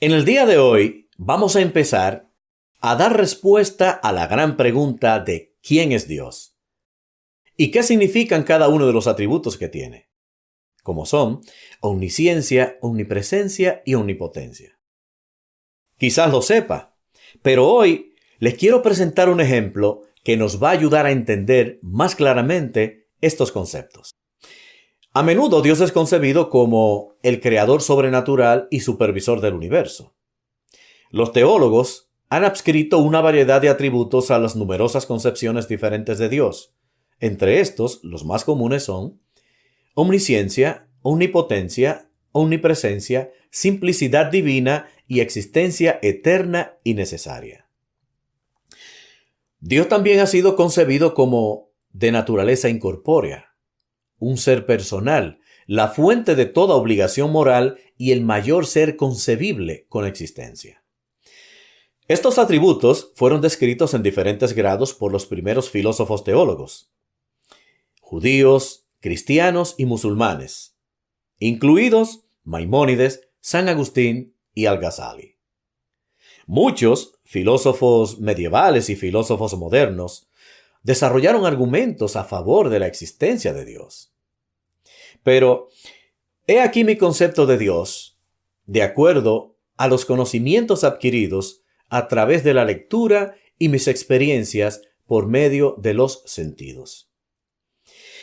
En el día de hoy vamos a empezar a dar respuesta a la gran pregunta de ¿quién es Dios? ¿Y qué significan cada uno de los atributos que tiene? Como son omnisciencia, omnipresencia y omnipotencia. Quizás lo sepa, pero hoy les quiero presentar un ejemplo que nos va a ayudar a entender más claramente estos conceptos. A menudo Dios es concebido como el creador sobrenatural y supervisor del universo. Los teólogos han adscrito una variedad de atributos a las numerosas concepciones diferentes de Dios. Entre estos, los más comunes son omnisciencia, omnipotencia, omnipresencia, simplicidad divina y existencia eterna y necesaria. Dios también ha sido concebido como de naturaleza incorpórea, un ser personal, la fuente de toda obligación moral y el mayor ser concebible con existencia. Estos atributos fueron descritos en diferentes grados por los primeros filósofos teólogos, judíos, cristianos y musulmanes, incluidos Maimónides, San Agustín y Al-Ghazali. Muchos filósofos medievales y filósofos modernos desarrollaron argumentos a favor de la existencia de Dios. Pero he aquí mi concepto de Dios, de acuerdo a los conocimientos adquiridos a través de la lectura y mis experiencias por medio de los sentidos.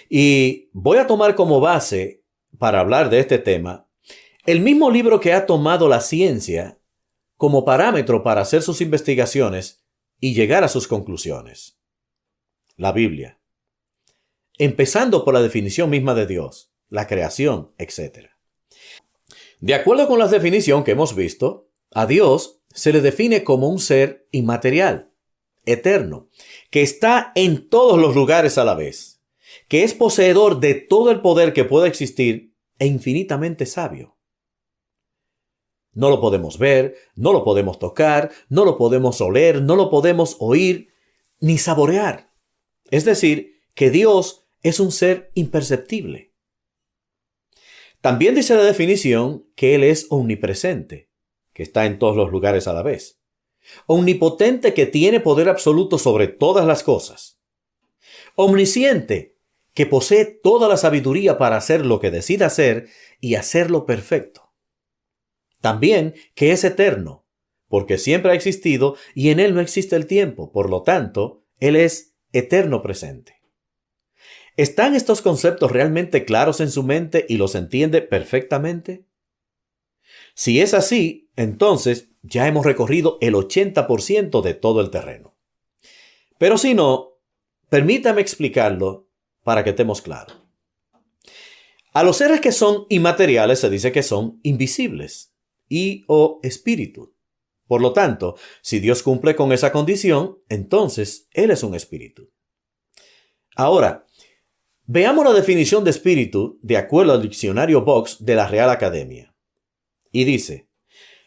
Y voy a tomar como base, para hablar de este tema, el mismo libro que ha tomado la ciencia como parámetro para hacer sus investigaciones y llegar a sus conclusiones la Biblia. Empezando por la definición misma de Dios, la creación, etc. De acuerdo con la definición que hemos visto, a Dios se le define como un ser inmaterial, eterno, que está en todos los lugares a la vez, que es poseedor de todo el poder que pueda existir e infinitamente sabio. No lo podemos ver, no lo podemos tocar, no lo podemos oler, no lo podemos oír, ni saborear. Es decir, que Dios es un ser imperceptible. También dice la definición que Él es omnipresente, que está en todos los lugares a la vez. Omnipotente que tiene poder absoluto sobre todas las cosas. Omnisciente, que posee toda la sabiduría para hacer lo que decida hacer y hacerlo perfecto. También que es eterno, porque siempre ha existido y en Él no existe el tiempo, por lo tanto, Él es eterno presente. ¿Están estos conceptos realmente claros en su mente y los entiende perfectamente? Si es así, entonces ya hemos recorrido el 80% de todo el terreno. Pero si no, permítame explicarlo para que estemos claros. A los seres que son inmateriales se dice que son invisibles y o espíritu. Por lo tanto, si Dios cumple con esa condición, entonces Él es un espíritu. Ahora, veamos la definición de espíritu de acuerdo al diccionario Vox de la Real Academia. Y dice,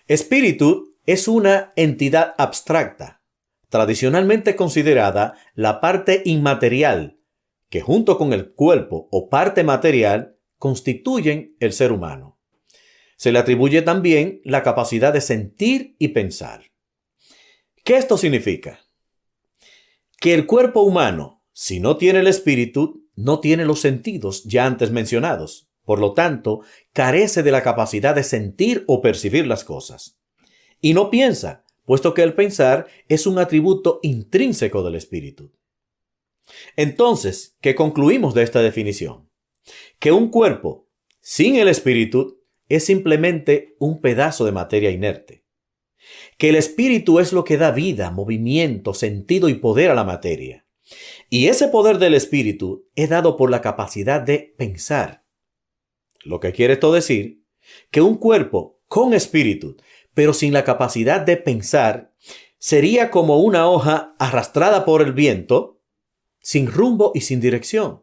espíritu es una entidad abstracta, tradicionalmente considerada la parte inmaterial, que junto con el cuerpo o parte material constituyen el ser humano. Se le atribuye también la capacidad de sentir y pensar. ¿Qué esto significa? Que el cuerpo humano, si no tiene el espíritu, no tiene los sentidos ya antes mencionados. Por lo tanto, carece de la capacidad de sentir o percibir las cosas. Y no piensa, puesto que el pensar es un atributo intrínseco del espíritu. Entonces, ¿qué concluimos de esta definición? Que un cuerpo sin el espíritu es simplemente un pedazo de materia inerte. Que el espíritu es lo que da vida, movimiento, sentido y poder a la materia. Y ese poder del espíritu es dado por la capacidad de pensar. Lo que quiere esto decir que un cuerpo con espíritu, pero sin la capacidad de pensar, sería como una hoja arrastrada por el viento, sin rumbo y sin dirección.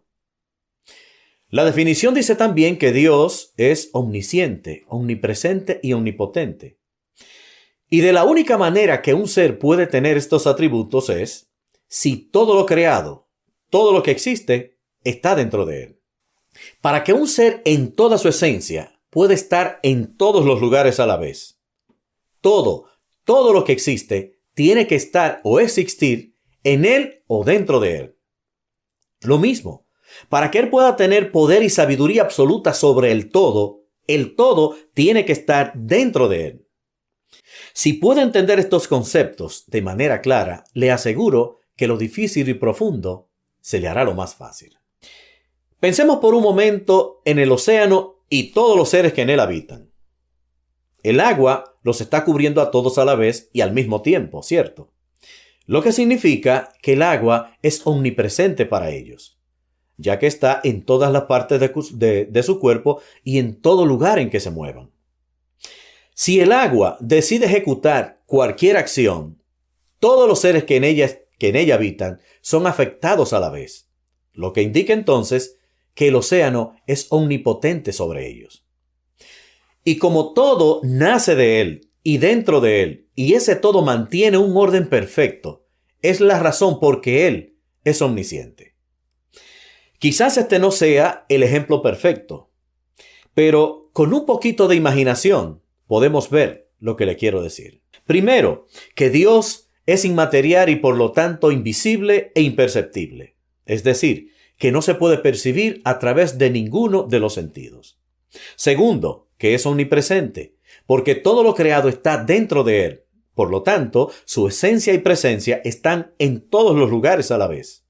La definición dice también que Dios es omnisciente, omnipresente y omnipotente. Y de la única manera que un ser puede tener estos atributos es si todo lo creado, todo lo que existe, está dentro de él. Para que un ser en toda su esencia pueda estar en todos los lugares a la vez, todo, todo lo que existe, tiene que estar o existir en Él o dentro de Él. Lo mismo, para que Él pueda tener poder y sabiduría absoluta sobre el todo, el todo tiene que estar dentro de Él. Si puede entender estos conceptos de manera clara, le aseguro que lo difícil y profundo se le hará lo más fácil. Pensemos por un momento en el océano y todos los seres que en él habitan. El agua los está cubriendo a todos a la vez y al mismo tiempo, ¿cierto? Lo que significa que el agua es omnipresente para ellos, ya que está en todas las partes de, su cuerpo y en todo lugar en que se muevan. Si el agua decide ejecutar cualquier acción, todos los seres que en ella, que en ella habitan son afectados a la vez, lo que indica entonces que el océano es omnipotente sobre ellos. Y como todo nace de él y dentro de él, y ese todo mantiene un orden perfecto, es la razón por que él es omnisciente. Quizás este no sea el ejemplo perfecto, pero con un poquito de imaginación podemos ver lo que le quiero decir. Primero, que Dios es inmaterial y por lo tanto invisible e imperceptible. Es decir, que no se puede percibir a través de ninguno de los sentidos. Segundo, que es omnipresente, porque todo lo creado está dentro de él. Por lo tanto, su esencia y presencia están en todos los lugares a la vez.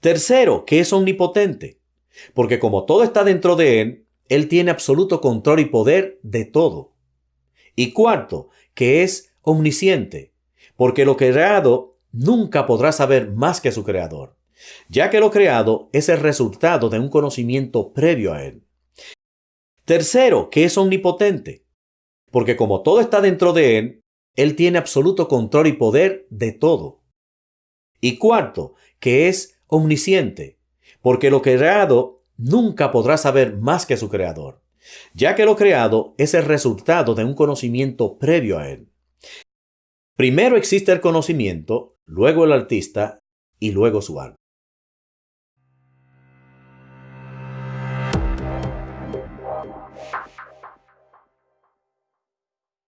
Tercero, que es omnipotente, porque como todo está dentro de él, él tiene absoluto control y poder de todo. Y cuarto, que es omnisciente, porque lo creado nunca podrá saber más que su creador ya que lo creado es el resultado de un conocimiento previo a él. Tercero, que es omnipotente, porque como todo está dentro de él, él tiene absoluto control y poder de todo. Y cuarto, que es omnisciente, porque lo creado nunca podrá saber más que su creador, ya que lo creado es el resultado de un conocimiento previo a él. Primero existe el conocimiento, luego el artista y luego su alma.